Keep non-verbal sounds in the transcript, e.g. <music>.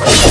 Oh. <laughs>